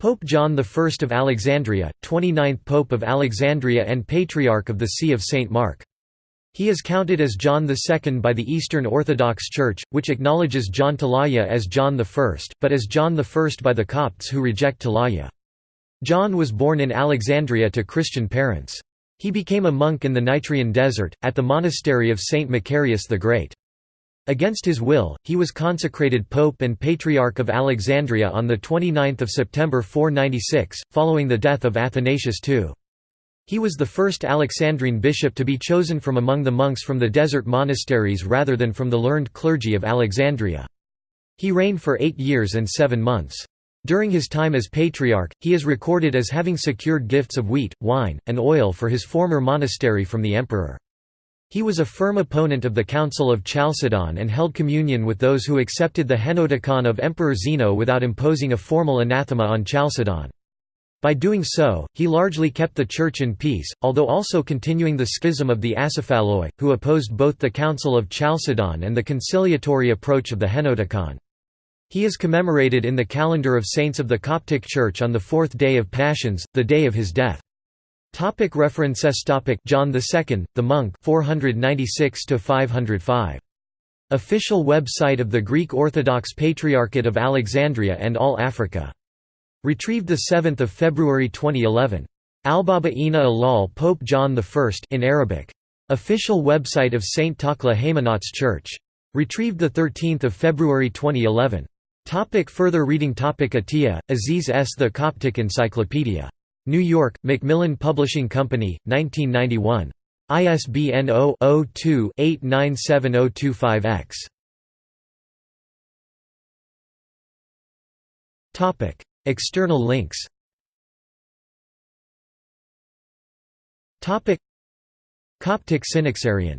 Pope John I of Alexandria, 29th Pope of Alexandria and Patriarch of the See of St. Mark. He is counted as John II by the Eastern Orthodox Church, which acknowledges John Talaia as John I, but as John I by the Copts who reject Talaia. John was born in Alexandria to Christian parents. He became a monk in the Nitrian desert, at the monastery of Saint Macarius the Great. Against his will, he was consecrated Pope and Patriarch of Alexandria on 29 September 496, following the death of Athanasius II. He was the first Alexandrine bishop to be chosen from among the monks from the desert monasteries rather than from the learned clergy of Alexandria. He reigned for eight years and seven months. During his time as patriarch, he is recorded as having secured gifts of wheat, wine, and oil for his former monastery from the emperor. He was a firm opponent of the Council of Chalcedon and held communion with those who accepted the Henoticon of Emperor Zeno without imposing a formal anathema on Chalcedon. By doing so, he largely kept the Church in peace, although also continuing the schism of the Acephaloi, who opposed both the Council of Chalcedon and the conciliatory approach of the Henoticon. He is commemorated in the calendar of saints of the Coptic Church on the fourth day of Pashons, the day of his death. Topic references topic John II, the monk 496 505. Official website of the Greek Orthodox Patriarchate of Alexandria and All Africa. Retrieved 7 February 2011. Albaba Ina Alal Pope John I in Arabic. Official website of St. Takla Haymanots Church. Retrieved 13 February 2011. Topic further reading Topic Atiya, Aziz S. The Coptic Encyclopedia. New York, Macmillan Publishing Company, 1991. ISBN 0-02-897025-X. External links Coptic Synaxarion